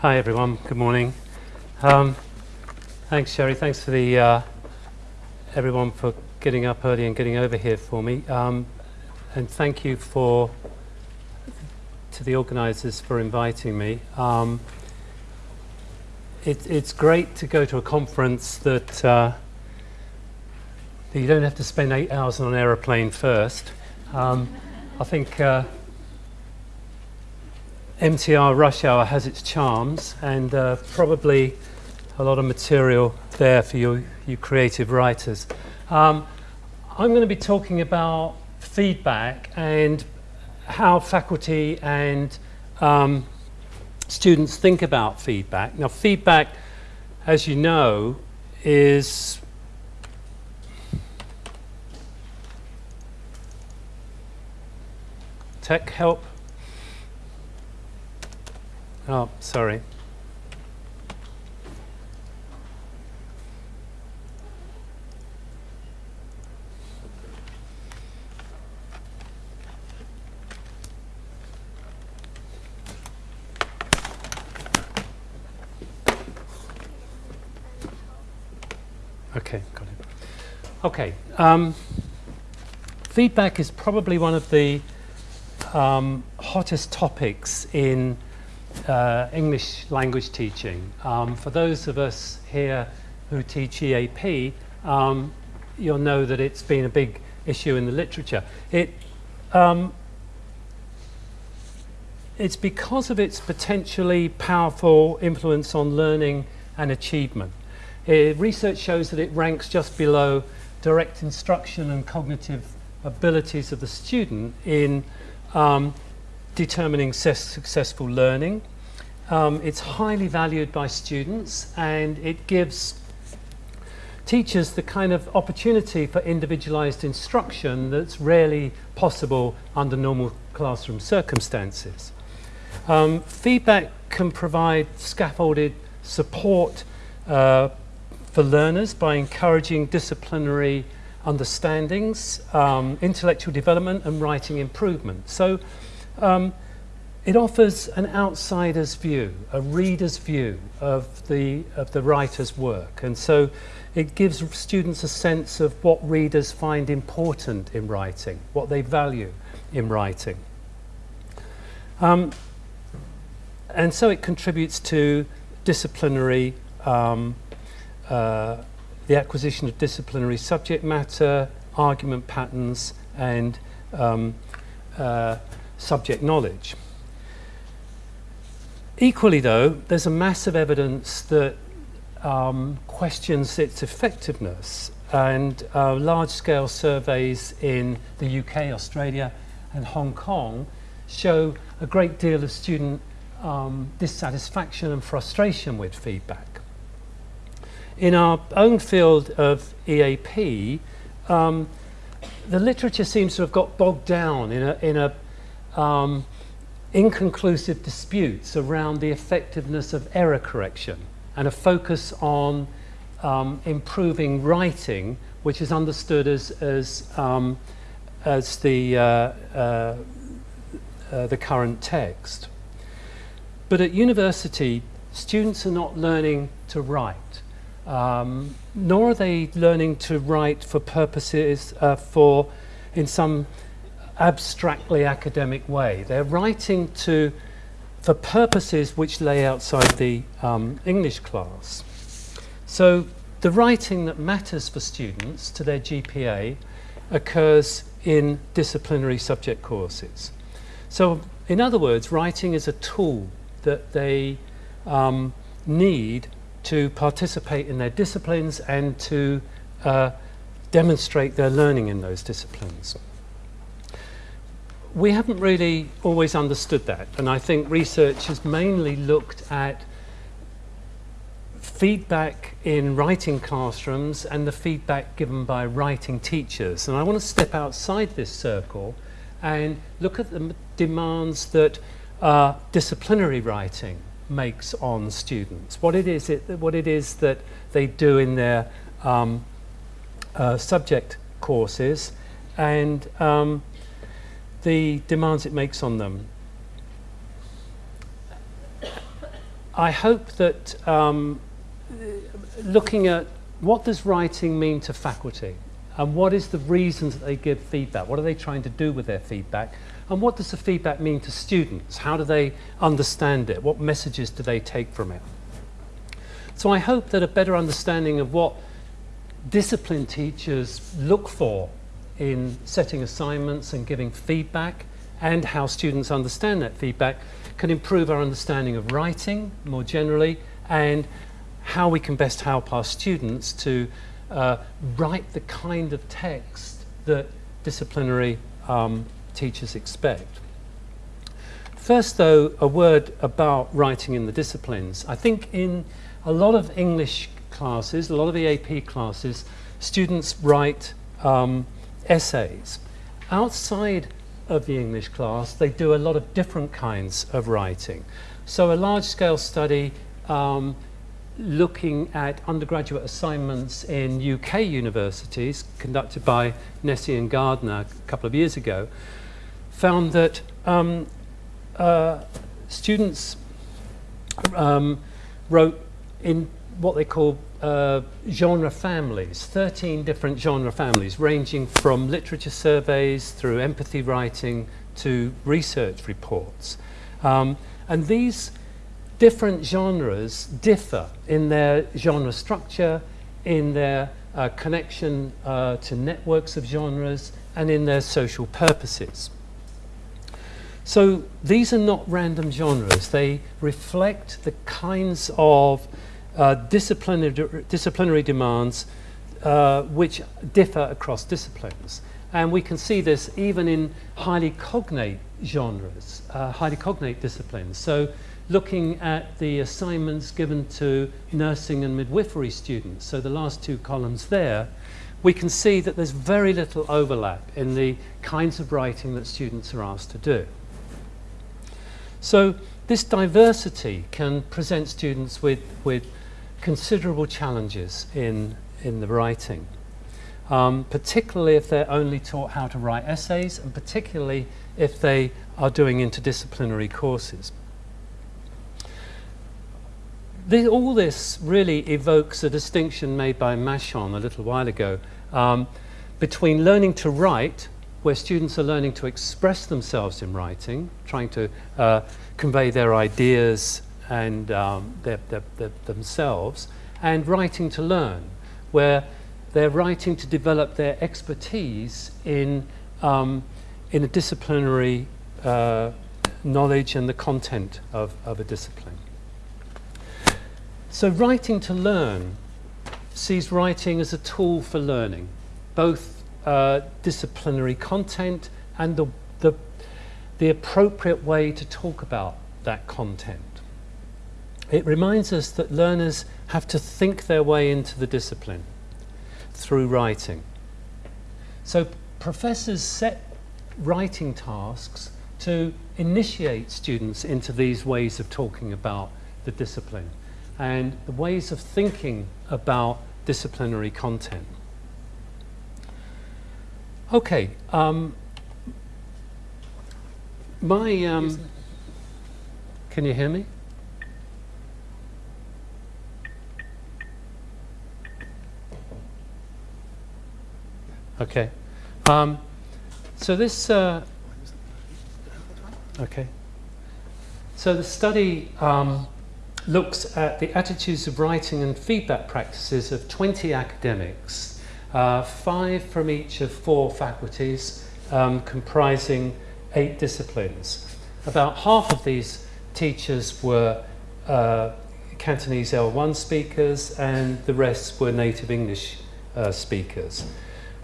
Hi everyone, good morning. Um, thanks Sherry, thanks for the uh, everyone for getting up early and getting over here for me. Um, and thank you for to the organisers for inviting me. Um, it, it's great to go to a conference that, uh, that you don't have to spend eight hours on an aeroplane first. Um, I think uh, MTR Rush Hour has its charms and uh, probably a lot of material there for you, you creative writers. Um, I'm going to be talking about feedback and how faculty and um, students think about feedback. Now feedback, as you know, is tech help Oh, sorry. Okay, got it. Okay, um, feedback is probably one of the um, hottest topics in uh, English language teaching. Um, for those of us here who teach EAP, um, you'll know that it's been a big issue in the literature. It, um, it's because of its potentially powerful influence on learning and achievement. It, research shows that it ranks just below direct instruction and cognitive abilities of the student in um, determining successful learning. Um, it's highly valued by students and it gives teachers the kind of opportunity for individualized instruction that's rarely possible under normal classroom circumstances. Um, feedback can provide scaffolded support uh, for learners by encouraging disciplinary understandings, um, intellectual development and writing improvement. So um, it offers an outsider's view, a reader's view of the, of the writer's work. And so it gives students a sense of what readers find important in writing, what they value in writing. Um, and so it contributes to disciplinary, um, uh, the acquisition of disciplinary subject matter, argument patterns, and um, uh, subject knowledge. Equally though, there's a mass of evidence that um, questions its effectiveness and uh, large-scale surveys in the UK, Australia and Hong Kong show a great deal of student um, dissatisfaction and frustration with feedback. In our own field of EAP, um, the literature seems to have got bogged down in a, in a um, inconclusive disputes around the effectiveness of error correction and a focus on um, improving writing, which is understood as, as, um, as the, uh, uh, uh, the current text. But at university, students are not learning to write, um, nor are they learning to write for purposes uh, for, in some abstractly academic way. They're writing to, for purposes which lay outside the um, English class. So the writing that matters for students to their GPA occurs in disciplinary subject courses. So in other words, writing is a tool that they um, need to participate in their disciplines and to uh, demonstrate their learning in those disciplines we haven't really always understood that and I think research has mainly looked at feedback in writing classrooms and the feedback given by writing teachers. And I want to step outside this circle and look at the demands that uh, disciplinary writing makes on students. What it is it what it is that they do in their um, uh, subject courses and um, the demands it makes on them. I hope that um, looking at what does writing mean to faculty and what is the reasons that they give feedback, what are they trying to do with their feedback, and what does the feedback mean to students, how do they understand it, what messages do they take from it. So I hope that a better understanding of what discipline teachers look for in setting assignments and giving feedback and how students understand that feedback can improve our understanding of writing more generally and how we can best help our students to uh, write the kind of text that disciplinary um, teachers expect. First though, a word about writing in the disciplines. I think in a lot of English classes, a lot of EAP classes, students write um, essays. Outside of the English class, they do a lot of different kinds of writing. So a large-scale study um, looking at undergraduate assignments in UK universities, conducted by Nesi and Gardner a couple of years ago, found that um, uh, students um, wrote in what they call uh, genre families, 13 different genre families, ranging from literature surveys through empathy writing to research reports. Um, and these different genres differ in their genre structure, in their uh, connection uh, to networks of genres, and in their social purposes. So these are not random genres. They reflect the kinds of uh, disciplinary, disciplinary demands uh, which differ across disciplines. And we can see this even in highly cognate genres, uh, highly cognate disciplines. So looking at the assignments given to nursing and midwifery students, so the last two columns there, we can see that there's very little overlap in the kinds of writing that students are asked to do. So this diversity can present students with, with considerable challenges in, in the writing, um, particularly if they're only taught how to write essays and particularly if they are doing interdisciplinary courses. The, all this really evokes a distinction made by Manchón a little while ago um, between learning to write, where students are learning to express themselves in writing, trying to uh, convey their ideas and um, themselves, and writing to learn, where they're writing to develop their expertise in, um, in a disciplinary uh, knowledge and the content of, of a discipline. So writing to learn sees writing as a tool for learning, both uh, disciplinary content and the, the, the appropriate way to talk about that content. It reminds us that learners have to think their way into the discipline through writing. So professors set writing tasks to initiate students into these ways of talking about the discipline and the ways of thinking about disciplinary content. Okay, um, my, um, can you hear me? Okay. Um, so this, uh, okay. So the study um, looks at the attitudes of writing and feedback practices of 20 academics, uh, five from each of four faculties, um, comprising eight disciplines. About half of these teachers were uh, Cantonese L1 speakers and the rest were native English uh, speakers.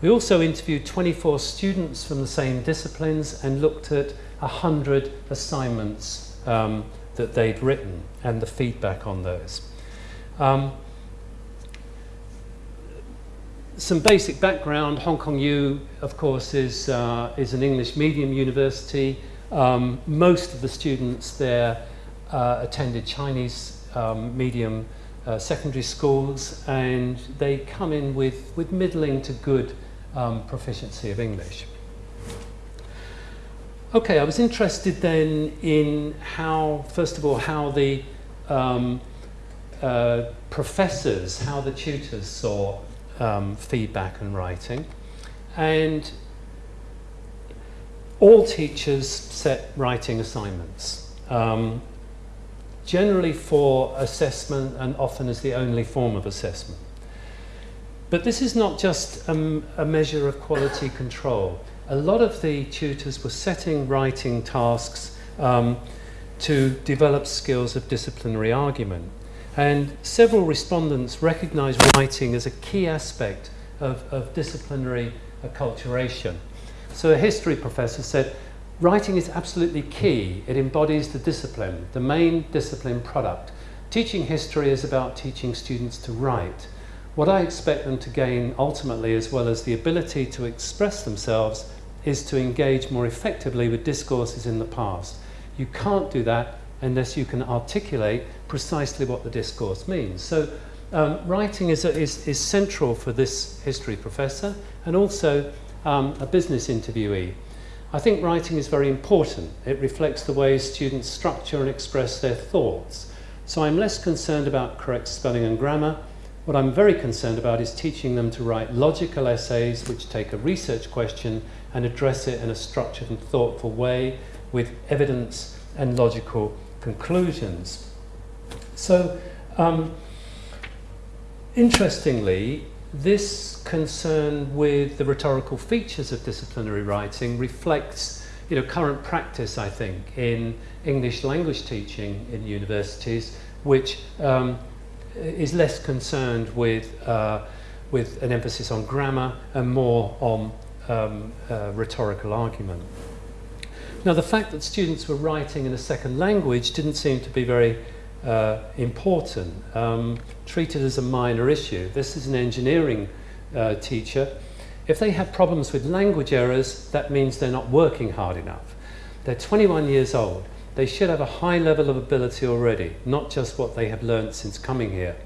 We also interviewed 24 students from the same disciplines and looked at 100 assignments um, that they'd written and the feedback on those. Um, some basic background, Hong Kong U, of course, is, uh, is an English medium university. Um, most of the students there uh, attended Chinese um, medium uh, secondary schools and they come in with, with middling to good um, proficiency of English. Okay, I was interested then in how, first of all, how the um, uh, professors, how the tutors saw um, feedback and writing. And all teachers set writing assignments, um, generally for assessment and often as the only form of assessment. But this is not just a, a measure of quality control. A lot of the tutors were setting writing tasks um, to develop skills of disciplinary argument. And several respondents recognise writing as a key aspect of, of disciplinary acculturation. So a history professor said, writing is absolutely key. It embodies the discipline, the main discipline product. Teaching history is about teaching students to write. What I expect them to gain ultimately, as well as the ability to express themselves, is to engage more effectively with discourses in the past. You can't do that unless you can articulate precisely what the discourse means. So um, writing is, a, is, is central for this history professor and also um, a business interviewee. I think writing is very important. It reflects the way students structure and express their thoughts. So I'm less concerned about correct spelling and grammar. What I'm very concerned about is teaching them to write logical essays which take a research question and address it in a structured and thoughtful way with evidence and logical conclusions. So, um, interestingly, this concern with the rhetorical features of disciplinary writing reflects you know, current practice, I think, in English language teaching in universities, which um, is less concerned with, uh, with an emphasis on grammar and more on um, uh, rhetorical argument. Now, the fact that students were writing in a second language didn't seem to be very uh, important, um, treated as a minor issue. This is an engineering uh, teacher. If they have problems with language errors, that means they're not working hard enough. They're 21 years old. They should have a high level of ability already, not just what they have learned since coming here.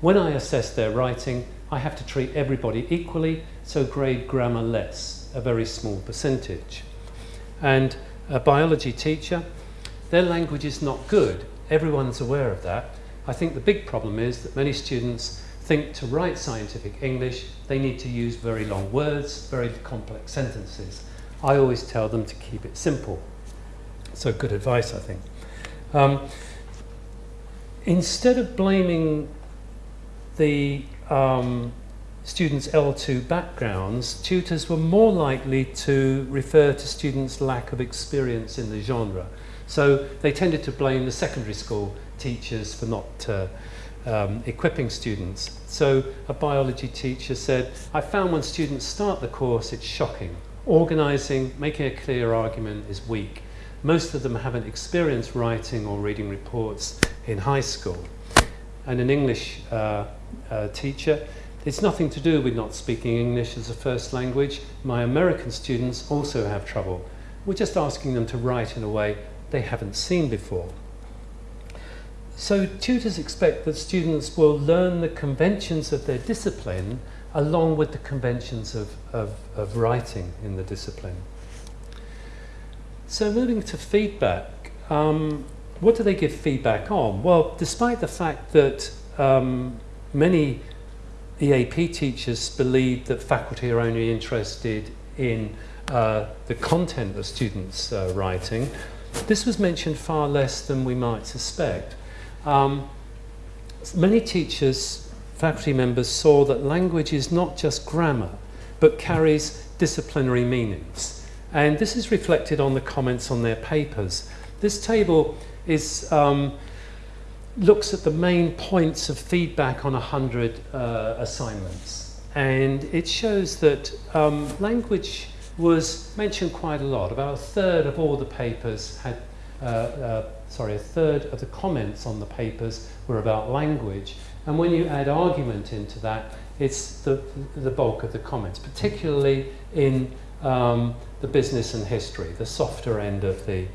When I assess their writing, I have to treat everybody equally, so grade grammar less, a very small percentage. And a biology teacher, their language is not good, Everyone's aware of that. I think the big problem is that many students think to write scientific English, they need to use very long words, very complex sentences. I always tell them to keep it simple. So good advice, I think. Um, instead of blaming the um, students' L2 backgrounds, tutors were more likely to refer to students' lack of experience in the genre. So they tended to blame the secondary school teachers for not uh, um, equipping students. So a biology teacher said, I found when students start the course, it's shocking. Organising, making a clear argument is weak. Most of them haven't experienced writing or reading reports in high school. And an English uh, uh, teacher, it's nothing to do with not speaking English as a first language. My American students also have trouble. We're just asking them to write in a way they haven't seen before. So tutors expect that students will learn the conventions of their discipline along with the conventions of, of, of writing in the discipline. So moving to feedback, um, what do they give feedback on? Well, despite the fact that um, many EAP teachers believe that faculty are only interested in uh, the content of students' uh, writing, this was mentioned far less than we might suspect. Um, many teachers, faculty members saw that language is not just grammar, but carries disciplinary meanings. And this is reflected on the comments on their papers. This table is, um, looks at the main points of feedback on 100 uh, assignments. And it shows that um, language was mentioned quite a lot. About a third of all the papers had, uh, uh, sorry, a third of the comments on the papers were about language. And when you add argument into that, it's the, the bulk of the comments, particularly in um, the business and history, the softer end of the,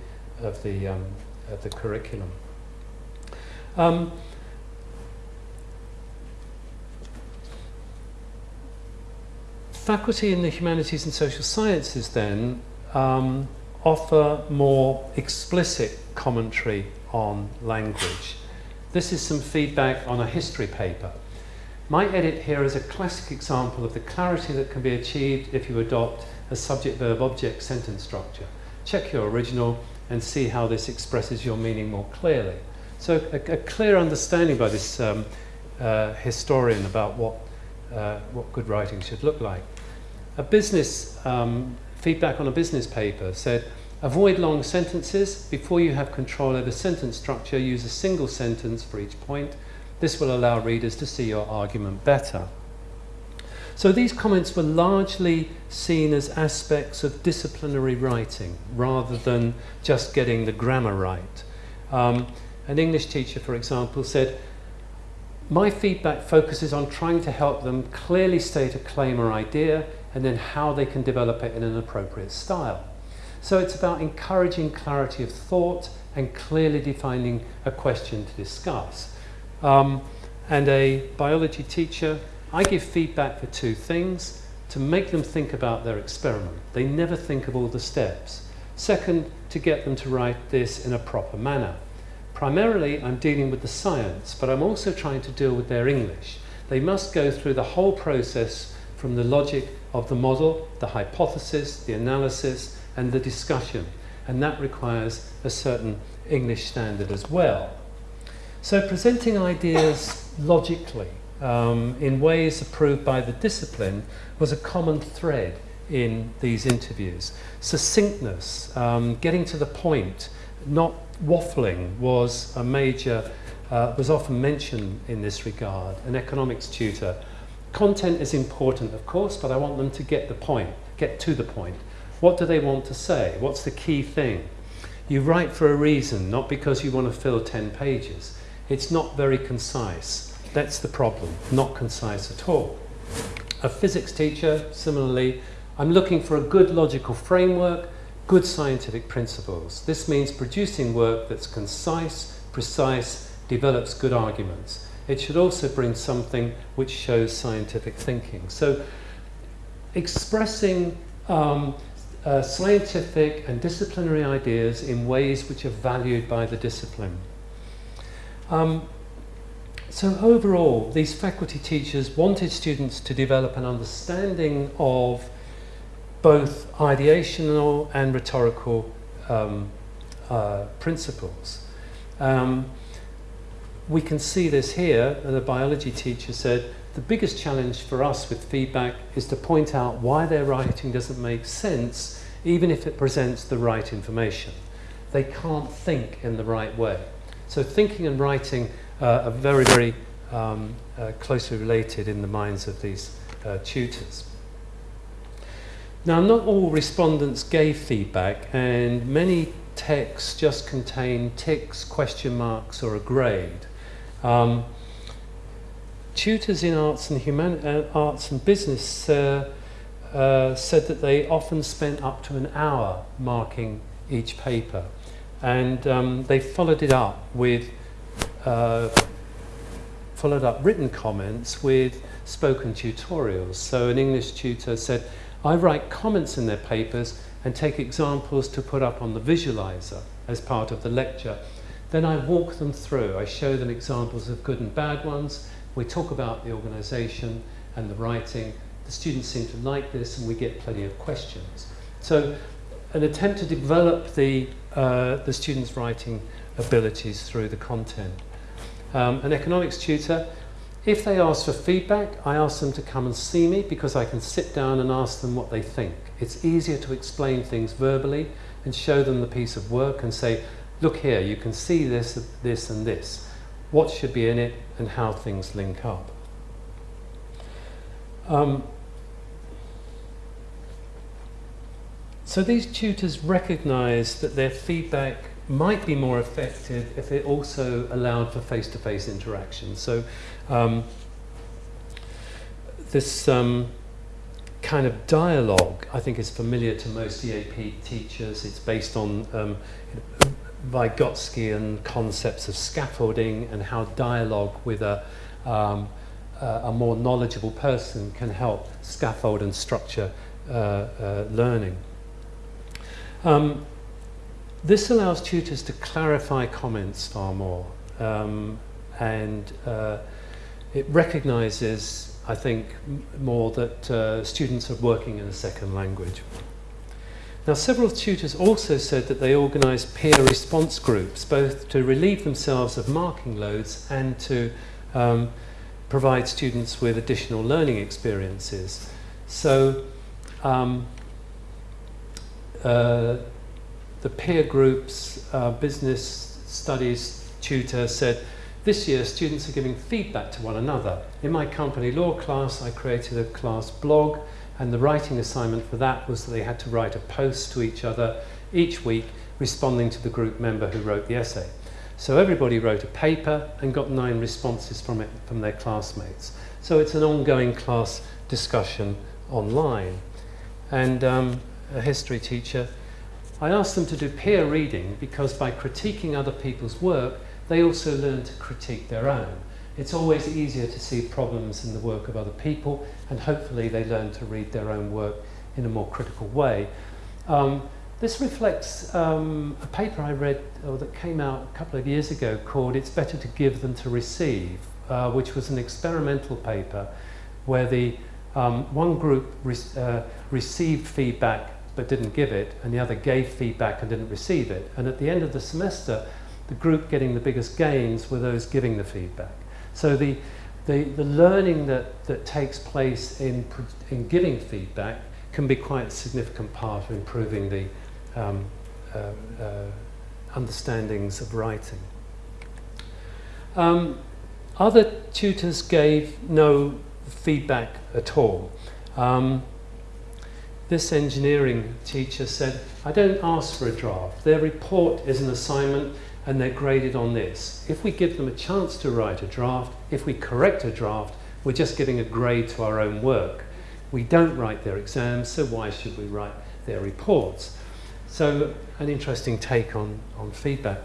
of the, um, of the curriculum. Um, Faculty in the humanities and social sciences then um, offer more explicit commentary on language. This is some feedback on a history paper. My edit here is a classic example of the clarity that can be achieved if you adopt a subject-verb-object sentence structure. Check your original and see how this expresses your meaning more clearly. So a, a clear understanding by this um, uh, historian about what, uh, what good writing should look like. A business um, feedback on a business paper said, avoid long sentences. Before you have control over sentence structure, use a single sentence for each point. This will allow readers to see your argument better. So these comments were largely seen as aspects of disciplinary writing rather than just getting the grammar right. Um, an English teacher, for example, said, my feedback focuses on trying to help them clearly state a claim or idea and then how they can develop it in an appropriate style. So it's about encouraging clarity of thought and clearly defining a question to discuss. Um, and a biology teacher I give feedback for two things, to make them think about their experiment. They never think of all the steps. Second, to get them to write this in a proper manner. Primarily, I'm dealing with the science, but I'm also trying to deal with their English. They must go through the whole process from the logic of the model, the hypothesis, the analysis, and the discussion. And that requires a certain English standard as well. So presenting ideas logically um, in ways approved by the discipline was a common thread in these interviews. Succinctness, um, getting to the point, not waffling was a major, uh, was often mentioned in this regard, an economics tutor. Content is important, of course, but I want them to get the point, get to the point. What do they want to say? What's the key thing? You write for a reason, not because you want to fill 10 pages. It's not very concise. That's the problem, not concise at all. A physics teacher, similarly, I'm looking for a good logical framework, good scientific principles. This means producing work that's concise, precise, develops good arguments. It should also bring something which shows scientific thinking. So expressing um, uh, scientific and disciplinary ideas in ways which are valued by the discipline. Um, so overall, these faculty teachers wanted students to develop an understanding of both ideational and rhetorical um, uh, principles. Um, we can see this here, the biology teacher said, the biggest challenge for us with feedback is to point out why their writing doesn't make sense, even if it presents the right information. They can't think in the right way. So thinking and writing are very, very um, uh, closely related in the minds of these uh, tutors. Now, not all respondents gave feedback, and many texts just contain ticks, question marks, or a grade. Um, tutors in arts and, human uh, arts and business uh, uh, said that they often spent up to an hour marking each paper, and um, they followed it up with uh, followed up written comments with spoken tutorials. So an English tutor said, I write comments in their papers and take examples to put up on the visualizer as part of the lecture. Then I walk them through. I show them examples of good and bad ones. We talk about the organisation and the writing. The students seem to like this and we get plenty of questions. So an attempt to develop the, uh, the students' writing abilities through the content. Um, an economics tutor, if they ask for feedback, I ask them to come and see me because I can sit down and ask them what they think. It's easier to explain things verbally and show them the piece of work and say, look here, you can see this, this and this. What should be in it and how things link up. Um, so these tutors recognize that their feedback might be more effective if it also allowed for face-to-face -face interaction. So um, this um, kind of dialogue, I think, is familiar to most EAP teachers. It's based on um, Vygotskian concepts of scaffolding and how dialogue with a, um, a more knowledgeable person can help scaffold and structure uh, uh, learning. Um, this allows tutors to clarify comments far more. Um, and uh, it recognises, I think, more that uh, students are working in a second language. Now, several tutors also said that they organise peer response groups, both to relieve themselves of marking loads and to um, provide students with additional learning experiences. So, um, uh, the peer groups, uh, business studies tutor said, this year students are giving feedback to one another. In my company law class, I created a class blog and the writing assignment for that was that they had to write a post to each other each week responding to the group member who wrote the essay. So everybody wrote a paper and got nine responses from it from their classmates. So it's an ongoing class discussion online. And um, a history teacher, I asked them to do peer reading because by critiquing other people's work, they also learn to critique their own. It's always easier to see problems in the work of other people, and hopefully they learn to read their own work in a more critical way. Um, this reflects um, a paper I read or that came out a couple of years ago called It's Better to Give Than to Receive, uh, which was an experimental paper where the um, one group re uh, received feedback but didn't give it, and the other gave feedback and didn't receive it. And at the end of the semester, the group getting the biggest gains were those giving the feedback. So the, the, the learning that, that takes place in, in giving feedback can be quite a significant part of improving the um, uh, uh, understandings of writing. Um, other tutors gave no feedback at all. Um, this engineering teacher said, I don't ask for a draft. Their report is an assignment and they're graded on this. If we give them a chance to write a draft, if we correct a draft, we're just giving a grade to our own work. We don't write their exams, so why should we write their reports? So an interesting take on, on feedback.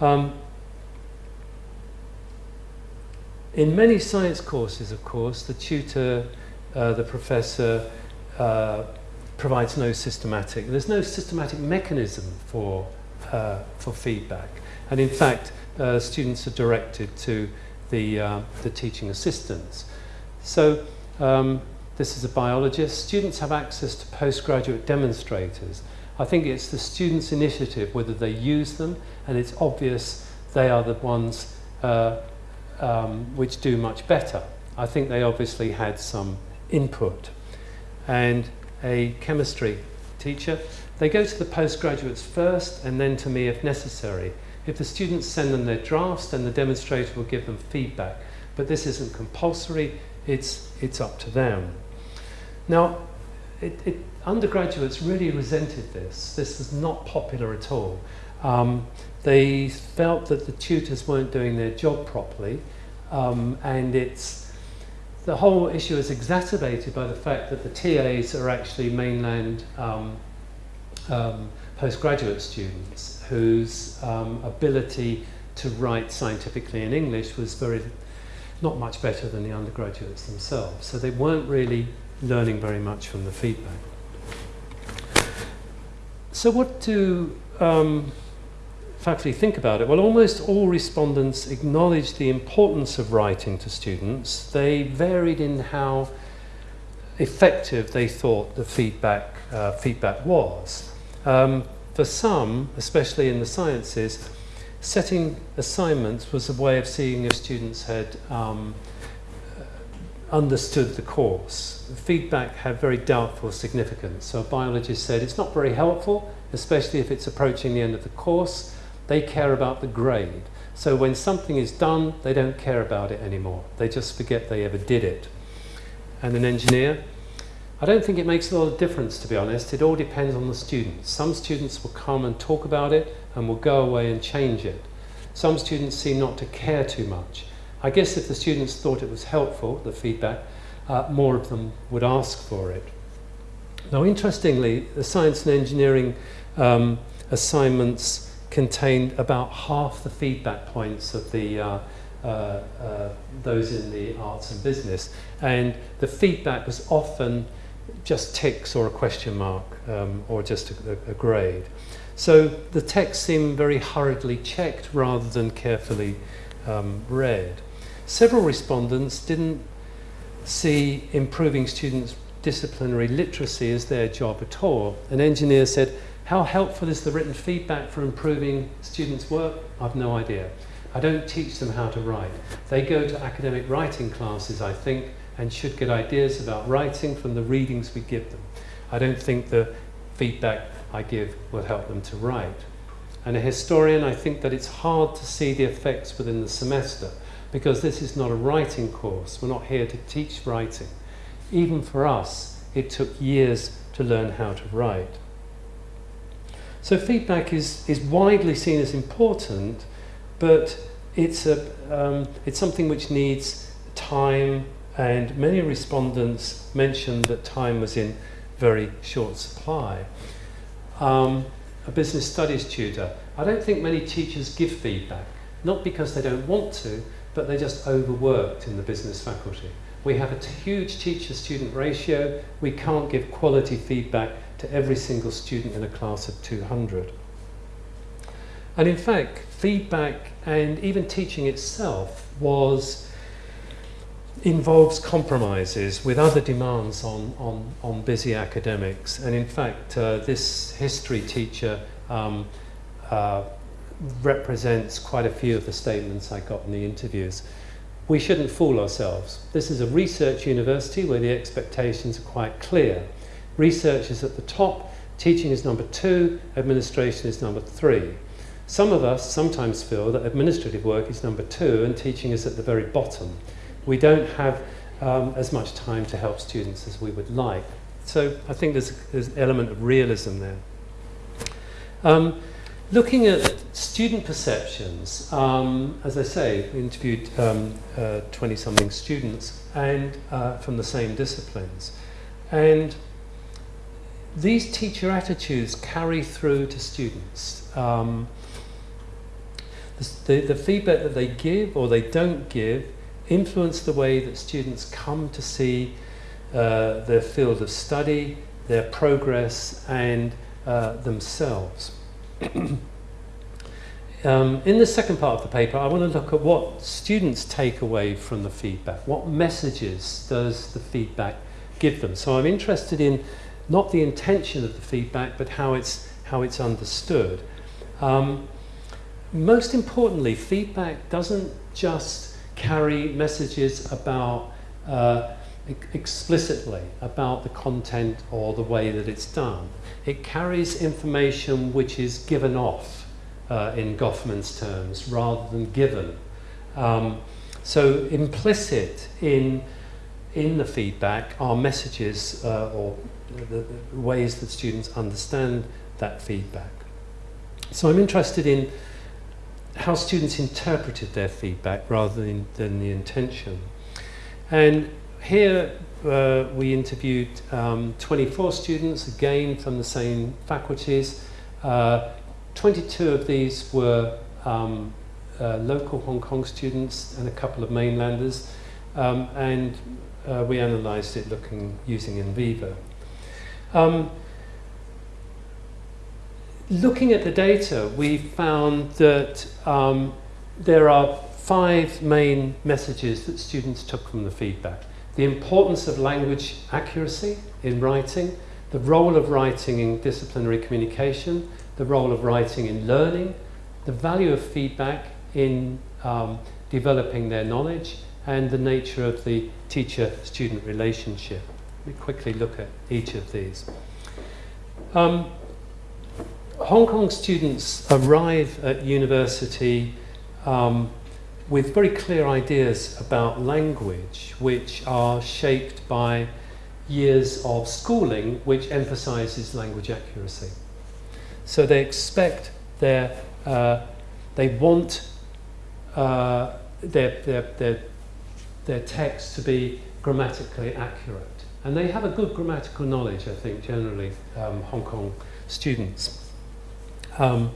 Um, in many science courses, of course, the tutor, uh, the professor, uh, provides no systematic, there's no systematic mechanism for, uh, for feedback. And in fact, uh, students are directed to the, uh, the teaching assistants. So um, this is a biologist. Students have access to postgraduate demonstrators. I think it's the students' initiative whether they use them, and it's obvious they are the ones uh, um, which do much better. I think they obviously had some input. And a chemistry teacher, they go to the postgraduates first and then to me if necessary. If the students send them their drafts, then the demonstrator will give them feedback. But this isn't compulsory, it's, it's up to them. Now, it, it, undergraduates really resented this. This was not popular at all. Um, they felt that the tutors weren't doing their job properly, um, and it's the whole issue is exacerbated by the fact that the TAs are actually mainland um, um postgraduate students whose um, ability to write scientifically in English was very not much better than the undergraduates themselves. So they weren't really learning very much from the feedback. So what do um, faculty think about it? Well, almost all respondents acknowledged the importance of writing to students. They varied in how effective they thought the feedback, uh, feedback was. Um, for some, especially in the sciences, setting assignments was a way of seeing if students had um, understood the course. Feedback had very doubtful significance. So a biologist said it's not very helpful, especially if it's approaching the end of the course. They care about the grade. So when something is done, they don't care about it anymore. They just forget they ever did it. And an engineer, I don't think it makes a lot of difference, to be honest. It all depends on the students. Some students will come and talk about it and will go away and change it. Some students seem not to care too much. I guess if the students thought it was helpful, the feedback, uh, more of them would ask for it. Now, interestingly, the science and engineering um, assignments contained about half the feedback points of the uh, uh, uh, those in the arts and business. And the feedback was often just ticks or a question mark um, or just a, a, grade. So the text seemed very hurriedly checked rather than carefully um, read. Several respondents didn't see improving students' disciplinary literacy as their job at all. An engineer said, how helpful is the written feedback for improving students' work? I've no idea. I don't teach them how to write. They go to academic writing classes, I think, and should get ideas about writing from the readings we give them. I don't think the feedback I give will help them to write. And a historian, I think that it's hard to see the effects within the semester because this is not a writing course. We're not here to teach writing. Even for us, it took years to learn how to write. So feedback is, is widely seen as important, but it's, a, um, it's something which needs time, and many respondents mentioned that time was in very short supply. Um, a business studies tutor, I don't think many teachers give feedback, not because they don't want to, but they're just overworked in the business faculty. We have a huge teacher-student ratio. We can't give quality feedback to every single student in a class of 200. And in fact, feedback and even teaching itself was involves compromises with other demands on, on, on busy academics. And in fact, uh, this history teacher um, uh, represents quite a few of the statements I got in the interviews. We shouldn't fool ourselves. This is a research university where the expectations are quite clear. Research is at the top, teaching is number two, administration is number three. Some of us sometimes feel that administrative work is number two and teaching is at the very bottom. We don't have um, as much time to help students as we would like. So I think there's, there's an element of realism there. Um, Looking at student perceptions, um, as I say, we interviewed 20-something um, uh, students and uh, from the same disciplines. And these teacher attitudes carry through to students. Um, the, the feedback that they give or they don't give influence the way that students come to see uh, their field of study, their progress and uh, themselves. um, in the second part of the paper, I want to look at what students take away from the feedback. What messages does the feedback give them? So I'm interested in not the intention of the feedback, but how it's, how it's understood. Um, most importantly, feedback doesn't just carry messages about uh, explicitly about the content or the way that it's done. It carries information which is given off uh, in Goffman's terms rather than given. Um, so implicit in, in the feedback are messages uh, or the, the ways that students understand that feedback. So I'm interested in how students interpreted their feedback rather than, than the intention. And here uh, we interviewed um, 24 students, again from the same faculties. Uh, 22 of these were um, uh, local Hong Kong students and a couple of mainlanders. Um, and uh, we analysed it looking using NVivo. Um, looking at the data, we found that um, there are five main messages that students took from the feedback the importance of language accuracy in writing, the role of writing in disciplinary communication, the role of writing in learning, the value of feedback in um, developing their knowledge, and the nature of the teacher-student relationship. Let me quickly look at each of these. Um, Hong Kong students arrive at university um, with very clear ideas about language which are shaped by years of schooling which emphasizes language accuracy. So they expect their, uh, they want uh, their, their, their, their text to be grammatically accurate. And they have a good grammatical knowledge, I think, generally, um, Hong Kong students. Um,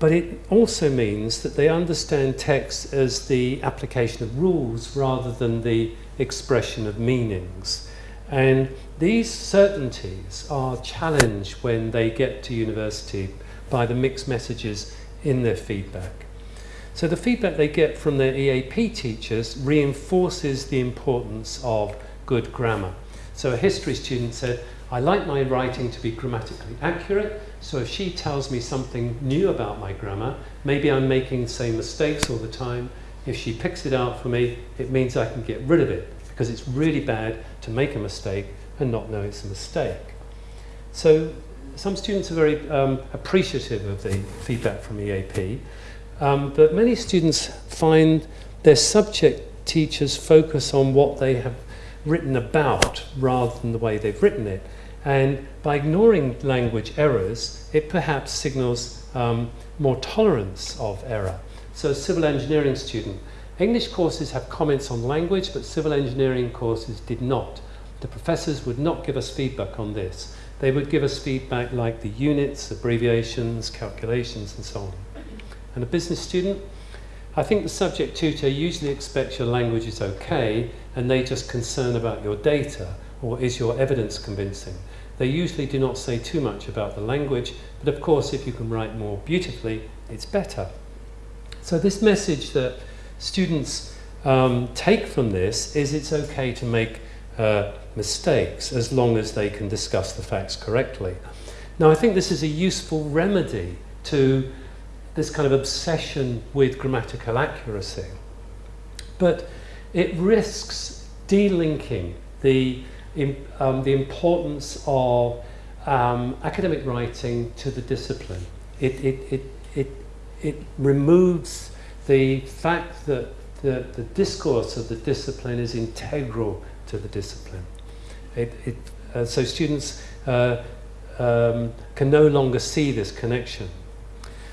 but it also means that they understand text as the application of rules rather than the expression of meanings. And these certainties are challenged when they get to university by the mixed messages in their feedback. So the feedback they get from their EAP teachers reinforces the importance of good grammar. So a history student said, I like my writing to be grammatically accurate, so if she tells me something new about my grammar, maybe I'm making the same mistakes all the time, if she picks it out for me, it means I can get rid of it, because it's really bad to make a mistake and not know it's a mistake. So some students are very um, appreciative of the feedback from EAP, um, but many students find their subject teachers focus on what they have written about rather than the way they've written it. And by ignoring language errors, it perhaps signals um, more tolerance of error. So a civil engineering student, English courses have comments on language, but civil engineering courses did not. The professors would not give us feedback on this. They would give us feedback like the units, abbreviations, calculations, and so on. And a business student, I think the subject tutor usually expects your language is okay and they just concern about your data or is your evidence convincing. They usually do not say too much about the language, but of course if you can write more beautifully, it's better. So this message that students um, take from this is it's okay to make uh, mistakes as long as they can discuss the facts correctly. Now I think this is a useful remedy to this kind of obsession with grammatical accuracy. But it risks delinking the, um, the importance of um, academic writing to the discipline. It, it, it, it, it removes the fact that the, the discourse of the discipline is integral to the discipline. It, it, uh, so students uh, um, can no longer see this connection.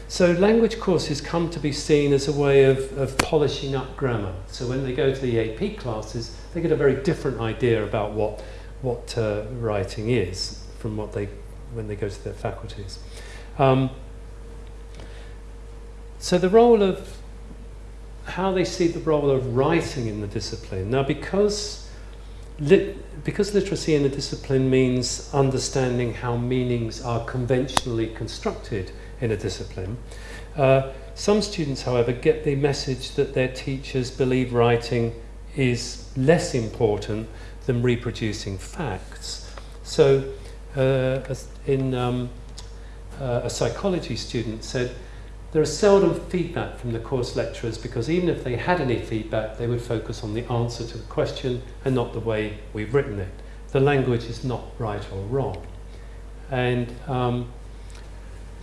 So language courses come to be seen as a way of, of polishing up grammar. So when they go to the EAP classes, they get a very different idea about what, what uh, writing is from what they, when they go to their faculties. Um, so the role of, how they see the role of writing in the discipline. Now because, lit, because literacy in the discipline means understanding how meanings are conventionally constructed, in a discipline. Uh, some students, however, get the message that their teachers believe writing is less important than reproducing facts. So, uh, in um, uh, a psychology student said, there is seldom feedback from the course lecturers because even if they had any feedback, they would focus on the answer to the question and not the way we've written it. The language is not right or wrong. And um,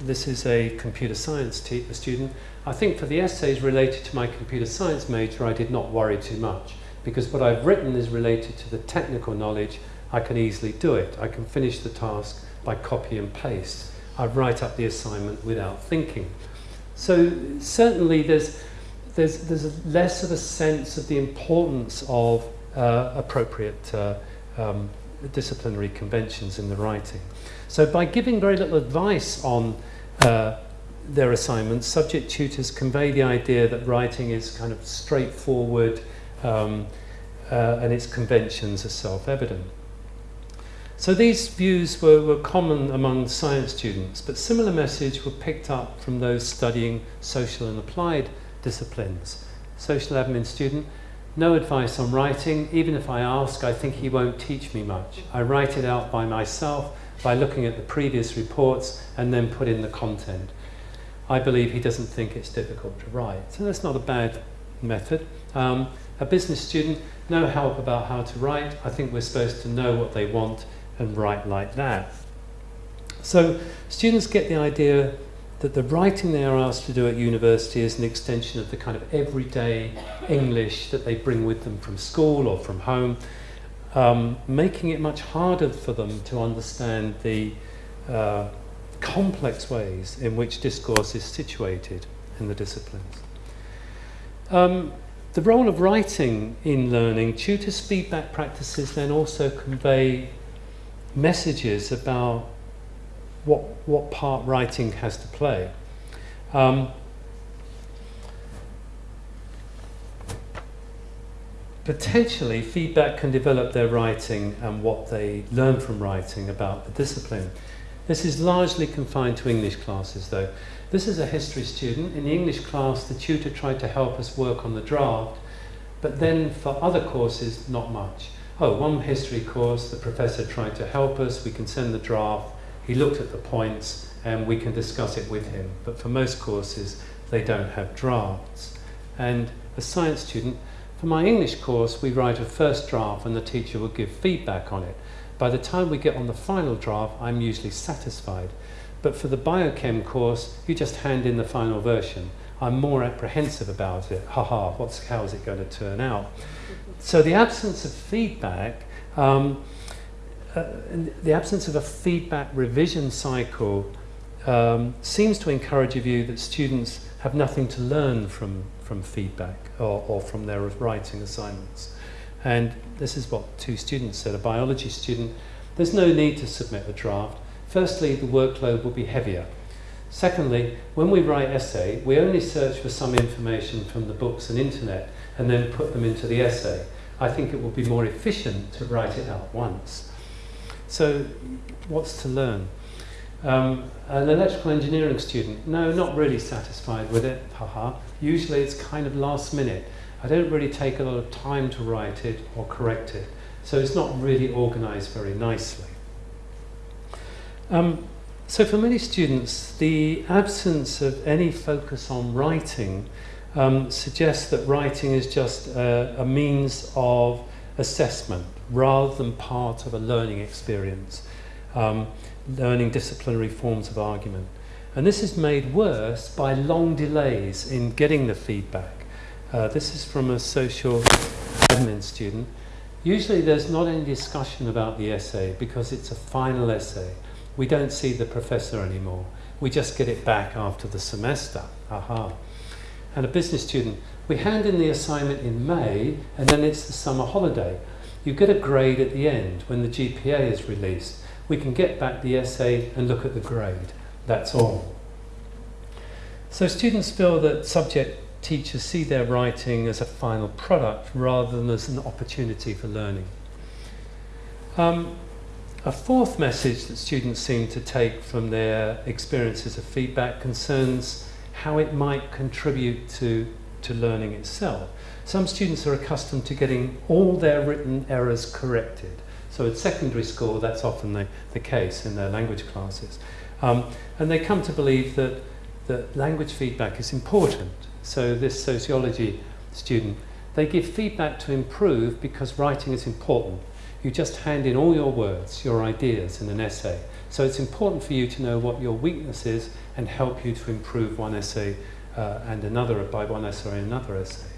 this is a computer science student. I think for the essays related to my computer science major, I did not worry too much because what I've written is related to the technical knowledge. I can easily do it. I can finish the task by copy and paste. I write up the assignment without thinking. So certainly there's, there's, there's less of a sense of the importance of uh, appropriate uh, um, disciplinary conventions in the writing. So by giving very little advice on uh, their assignments, subject tutors convey the idea that writing is kind of straightforward um, uh, and its conventions are self-evident. So these views were, were common among science students, but similar messages were picked up from those studying social and applied disciplines. Social admin student, no advice on writing. Even if I ask, I think he won't teach me much. I write it out by myself by looking at the previous reports and then put in the content. I believe he doesn't think it's difficult to write. So that's not a bad method. Um, a business student, no help about how to write. I think we're supposed to know what they want and write like that. So students get the idea that the writing they are asked to do at university is an extension of the kind of everyday English that they bring with them from school or from home um, making it much harder for them to understand the uh, complex ways in which discourse is situated in the disciplines. Um, the role of writing in learning, tutors' feedback practices then also convey messages about what, what part writing has to play. Um, potentially feedback can develop their writing and what they learn from writing about the discipline. This is largely confined to English classes though. This is a history student. In the English class, the tutor tried to help us work on the draft, but then for other courses, not much. Oh, one history course, the professor tried to help us, we can send the draft, he looked at the points, and we can discuss it with him. But for most courses, they don't have drafts. And a science student, for my English course, we write a first draft and the teacher will give feedback on it. By the time we get on the final draft, I'm usually satisfied. But for the biochem course, you just hand in the final version. I'm more apprehensive about it. Haha, what's, how is it going to turn out? So the absence of feedback, um, uh, the absence of a feedback revision cycle um, seems to encourage a view that students have nothing to learn from, from feedback or, or from their writing assignments. And this is what two students said, a biology student, there's no need to submit a draft. Firstly, the workload will be heavier. Secondly, when we write essay, we only search for some information from the books and internet and then put them into the essay. I think it will be more efficient to write it out once. So what's to learn? Um, an electrical engineering student, no, not really satisfied with it, haha. Usually it's kind of last minute. I don't really take a lot of time to write it or correct it. So it's not really organized very nicely. Um, so for many students, the absence of any focus on writing um, suggests that writing is just a, a means of assessment rather than part of a learning experience, um, learning disciplinary forms of argument. And this is made worse by long delays in getting the feedback. Uh, this is from a social admin student. Usually there's not any discussion about the essay because it's a final essay. We don't see the professor anymore. We just get it back after the semester. Aha. And a business student, we hand in the assignment in May and then it's the summer holiday. You get a grade at the end when the GPA is released. We can get back the essay and look at the grade. That's all. So students feel that subject teachers see their writing as a final product rather than as an opportunity for learning. Um, a fourth message that students seem to take from their experiences of feedback concerns how it might contribute to, to learning itself. Some students are accustomed to getting all their written errors corrected. So at secondary school, that's often the, the case in their language classes. Um, and they come to believe that, that language feedback is important. So this sociology student, they give feedback to improve because writing is important you just hand in all your words, your ideas in an essay. So it's important for you to know what your weakness is and help you to improve one essay uh, and another by one essay or another essay.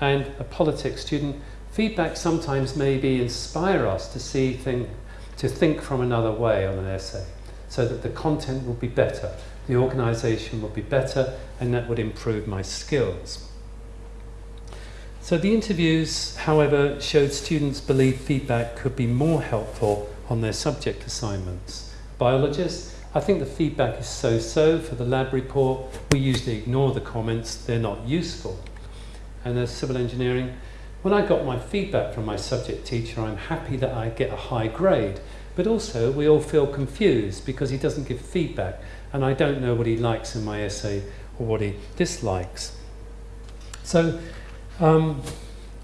And a politics student, feedback sometimes maybe inspire us to see thing, to think from another way on an essay so that the content will be better, the organisation will be better and that would improve my skills. So the interviews, however, showed students believe feedback could be more helpful on their subject assignments. Biologists, I think the feedback is so-so for the lab report. We usually ignore the comments, they're not useful. And as civil engineering, when I got my feedback from my subject teacher, I'm happy that I get a high grade. But also, we all feel confused because he doesn't give feedback and I don't know what he likes in my essay or what he dislikes. So um,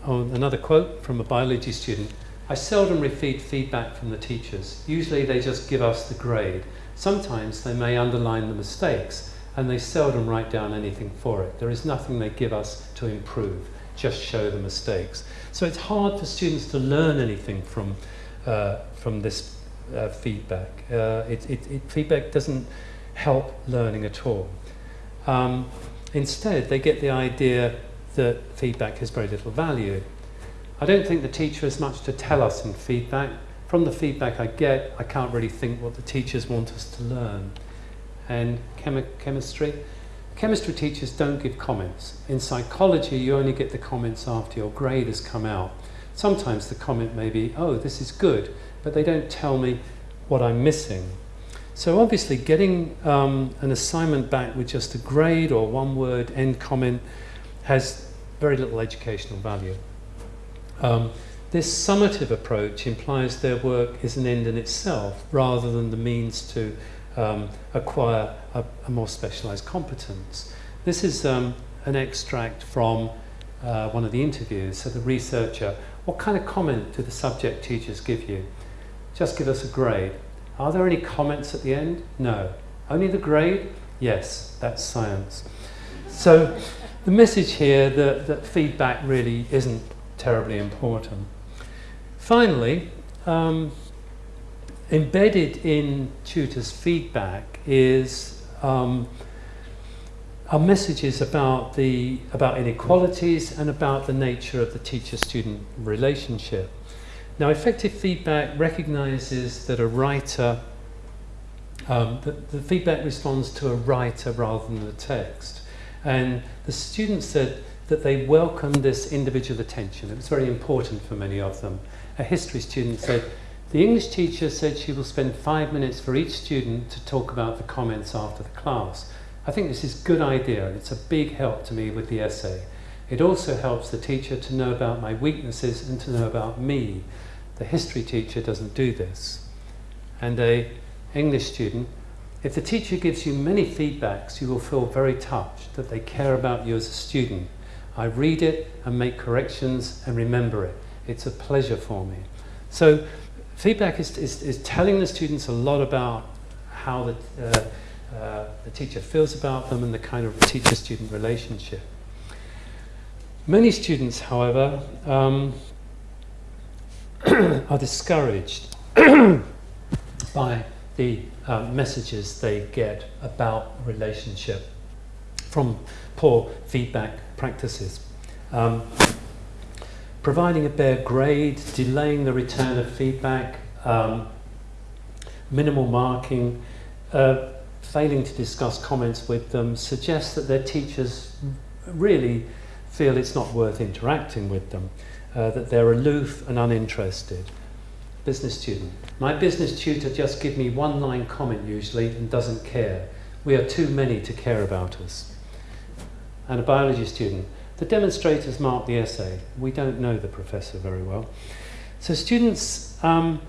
oh, another quote from a biology student. I seldom receive feedback from the teachers. Usually they just give us the grade. Sometimes they may underline the mistakes and they seldom write down anything for it. There is nothing they give us to improve, just show the mistakes. So it's hard for students to learn anything from, uh, from this uh, feedback. Uh, it, it, it, feedback doesn't help learning at all. Um, instead, they get the idea that feedback has very little value. I don't think the teacher has much to tell us in feedback. From the feedback I get, I can't really think what the teachers want us to learn. And chemi chemistry, chemistry teachers don't give comments. In psychology, you only get the comments after your grade has come out. Sometimes the comment may be, oh, this is good, but they don't tell me what I'm missing. So obviously getting um, an assignment back with just a grade or one word end comment has very little educational value. Um, this summative approach implies their work is an end in itself rather than the means to um, acquire a, a, more specialized competence. This is um, an extract from uh, one of the interviews. So the researcher, what kind of comment do the subject teachers give you? Just give us a grade. Are there any comments at the end? No. Only the grade? Yes, that's science. So the message here that, that feedback really isn't terribly important. Finally, um, embedded in tutors' feedback is um, our messages about the about inequalities and about the nature of the teacher-student relationship. Now, effective feedback recognizes that a writer, um, the feedback responds to a writer rather than the text. And the students said that they welcomed this individual attention. It was very important for many of them. A history student said, the English teacher said she will spend five minutes for each student to talk about the comments after the class. I think this is a good idea and it's a big help to me with the essay. It also helps the teacher to know about my weaknesses and to know about me. The history teacher doesn't do this. And a English student, if the teacher gives you many feedbacks, you will feel very touched that they care about you as a student. I read it and make corrections and remember it. It's a pleasure for me. So feedback is, is, is telling the students a lot about how the, uh, uh, the teacher feels about them and the kind of teacher-student relationship. Many students, however, um, are discouraged by the uh, messages they get about relationship from poor feedback practices. Um, providing a bare grade, delaying the return of feedback, um, minimal marking, uh, failing to discuss comments with them suggests that their teachers really feel it's not worth interacting with them, uh, that they're aloof and uninterested. Business student. My business tutor just gives me one line comment usually and doesn't care. We are too many to care about us. And a biology student. The demonstrators mark the essay. We don't know the professor very well. So students um,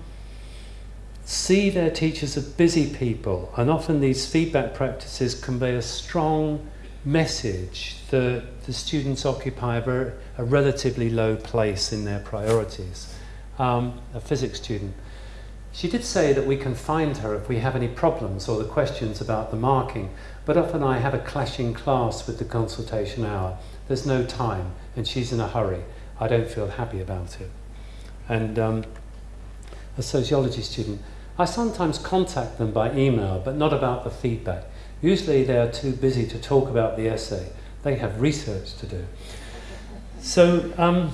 see their teachers as busy people and often these feedback practices convey a strong message that the students occupy a, a relatively low place in their priorities. Um, a physics student. She did say that we can find her if we have any problems or the questions about the marking, but often I have a clashing class with the consultation hour. There's no time and she's in a hurry. I don't feel happy about it. And um, a sociology student, I sometimes contact them by email, but not about the feedback. Usually they are too busy to talk about the essay. They have research to do. So um,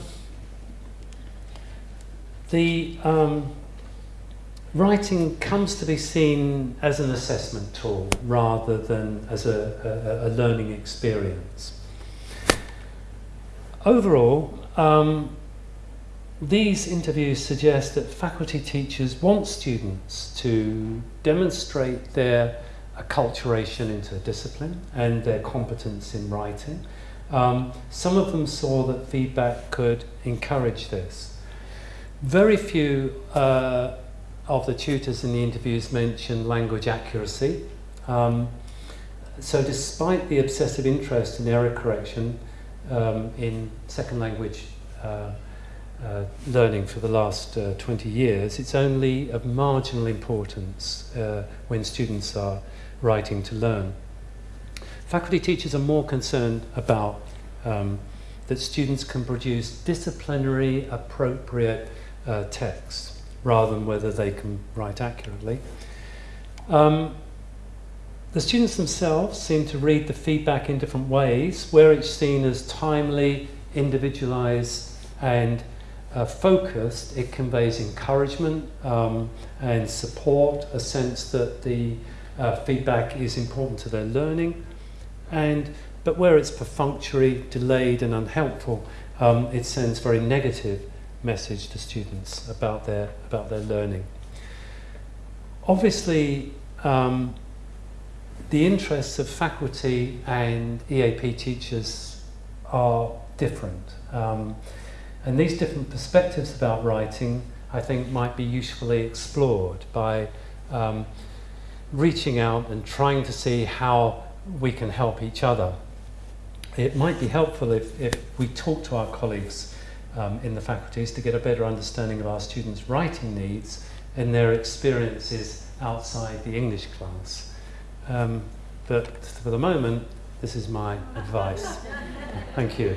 the um, writing comes to be seen as an assessment tool rather than as a, a, a learning experience. Overall, um, these interviews suggest that faculty teachers want students to demonstrate their acculturation into discipline and their competence in writing. Um, some of them saw that feedback could encourage this. Very few uh, of the tutors in the interviews mentioned language accuracy. Um, so despite the obsessive interest in error correction um, in second language uh, uh, learning for the last uh, 20 years, it's only of marginal importance uh, when students are writing to learn. Faculty teachers are more concerned about um, that students can produce disciplinary appropriate uh, text rather than whether they can write accurately. Um, the students themselves seem to read the feedback in different ways, where it's seen as timely, individualized and uh, focused, it conveys encouragement um, and support, a sense that the uh, feedback is important to their learning. And, but where it's perfunctory, delayed and unhelpful, um, it sends very negative message to students about their, about their learning. Obviously, um, the interests of faculty and EAP teachers are different. Um, And these different perspectives about writing, I think, might be usefully explored by um, reaching out and trying to see how we can help each other. It might be helpful if, if we talk to our colleagues um, in the faculties to get a better understanding of our students' writing needs and their experiences outside the English class. Um, but for the moment, this is my advice. Thank you.